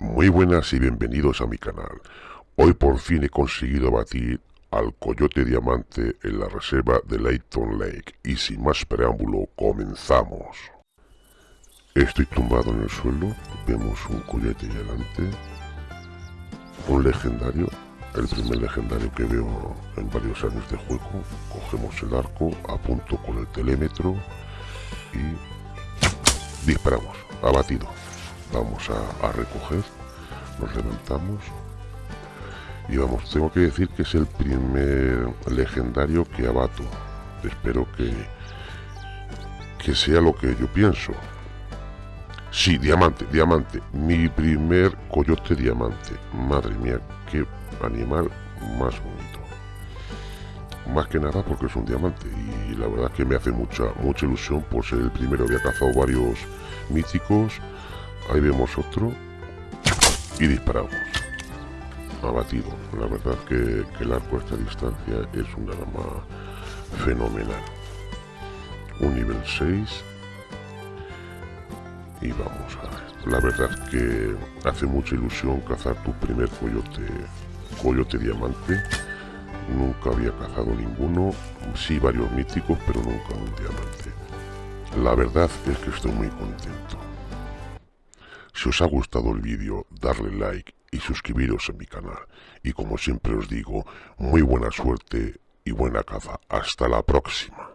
Muy buenas y bienvenidos a mi canal. Hoy por fin he conseguido batir al coyote diamante en la reserva de Layton Lake y sin más preámbulo comenzamos. Estoy tumbado en el suelo, vemos un coyote delante, un legendario, el primer legendario que veo en varios años de juego. Cogemos el arco, apunto con el telémetro y disparamos, abatido. Vamos a, recoger nos levantamos y vamos, tengo que decir que es el primer legendario que abato. Espero que, que sea lo que yo pienso. Sí, diamante, diamante. Mi primer coyote diamante. Madre mía, qué animal más bonito. Más que nada porque es un diamante y la verdad que me hace mucha, mucha ilusión por ser el primero. Había cazado varios míticos. Ahí vemos otro y disparamos. Abatido. La verdad que, el arco a esta distancia es un arma fenomenal. Un nivel 6. Y vamos a ver. La verdad que hace mucha ilusión cazar tu primer coyote, coyote diamante. Nunca había cazado ninguno. Sí varios míticos, pero nunca un diamante. La verdad es que estoy muy contento. Si os ha gustado el vídeo, darle like y suscribiros a mi canal. Y como siempre os digo, muy buena suerte y buena caza. Hasta la próxima.